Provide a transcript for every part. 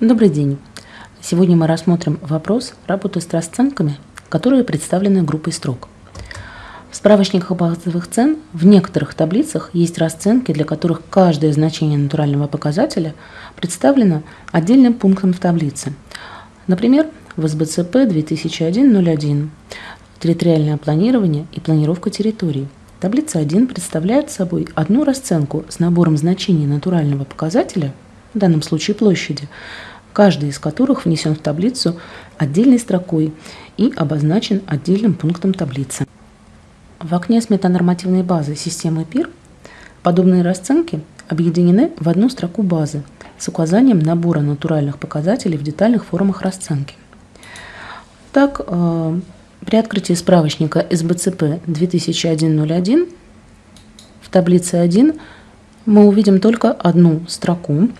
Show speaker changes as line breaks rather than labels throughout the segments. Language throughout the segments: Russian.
Добрый день! Сегодня мы рассмотрим вопрос работы с расценками, которые представлены группой строк. В справочниках базовых цен в некоторых таблицах есть расценки, для которых каждое значение натурального показателя представлено отдельным пунктом в таблице. Например, в СБЦП 2001-01 «Территориальное планирование и планировка территорий». Таблица 1 представляет собой одну расценку с набором значений натурального показателя – в данном случае площади, каждый из которых внесен в таблицу отдельной строкой и обозначен отдельным пунктом таблицы. В окне с метанормативной базы системы ПИР подобные расценки объединены в одну строку базы с указанием набора натуральных показателей в детальных формах расценки. Так, э, при открытии справочника СБЦП 2001 в таблице 1 мы увидим только одну строку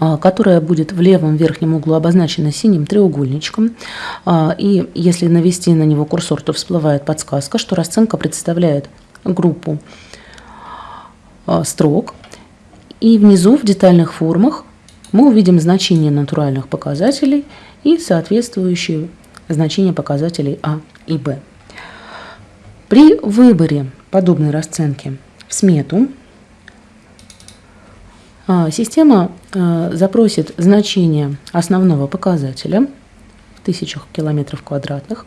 которая будет в левом верхнем углу обозначена синим треугольничком. А, и если навести на него курсор, то всплывает подсказка, что расценка представляет группу а, строк. И внизу в детальных формах мы увидим значения натуральных показателей и соответствующие значения показателей А и Б. При выборе подобной расценки в смету а, система а, запросит значение основного показателя в тысячах километров квадратных,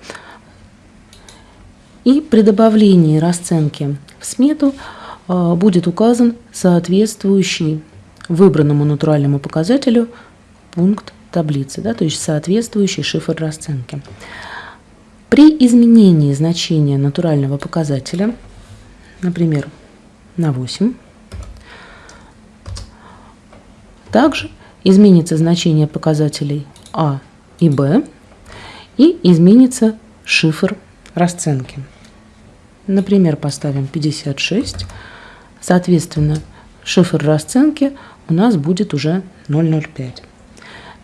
и при добавлении расценки в смету а, будет указан соответствующий выбранному натуральному показателю пункт таблицы, да, то есть соответствующий шифр расценки. При изменении значения натурального показателя, например, на 8, также изменится значение показателей А и Б и изменится шифр расценки. Например, поставим 56. Соответственно, шифр расценки у нас будет уже 0,05.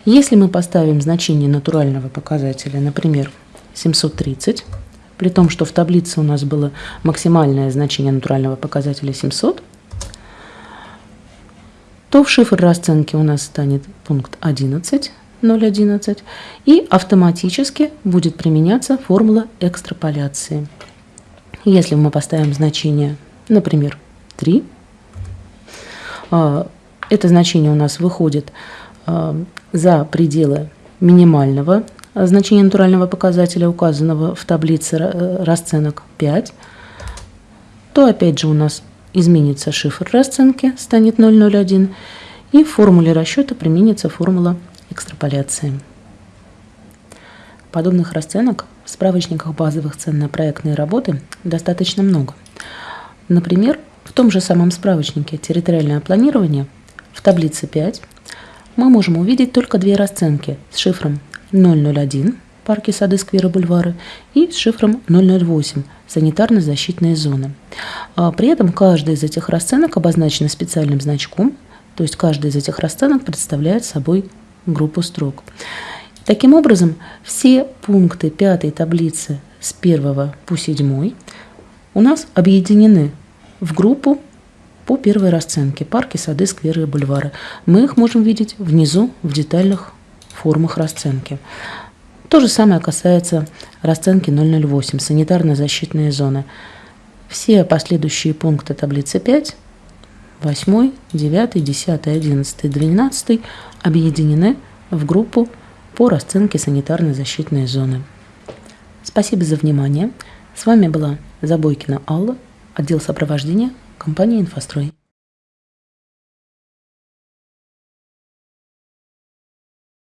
Если мы поставим значение натурального показателя, например, 730, при том, что в таблице у нас было максимальное значение натурального показателя 700, то в шифр расценки у нас станет пункт 11, 0,11, и автоматически будет применяться формула экстраполяции. Если мы поставим значение, например, 3, а, это значение у нас выходит а, за пределы минимального значения натурального показателя, указанного в таблице э, расценок 5, то опять же у нас изменится шифр расценки, станет 001, и в формуле расчета применится формула экстраполяции. Подобных расценок в справочниках базовых цен на проектные работы достаточно много. Например, в том же самом справочнике «Территориальное планирование» в таблице 5 мы можем увидеть только две расценки с шифром 001 парки, сады, скверы, бульвары, и с шифром 008 санитарно-защитные зоны. А при этом каждая из этих расценок обозначена специальным значком, то есть каждая из этих расценок представляет собой группу строк. Таким образом, все пункты пятой таблицы с 1 по 7 у нас объединены в группу по первой расценке – парки, сады, скверы бульвары. Мы их можем видеть внизу в детальных формах расценки. То же самое касается расценки 008 санитарно-защитные зоны. Все последующие пункты таблицы 5, 8, 9, 10, 11, 12 объединены в группу по расценке санитарно-защитные зоны. Спасибо за внимание. С вами была Забойкина Алла, отдел сопровождения компании «Инфострой».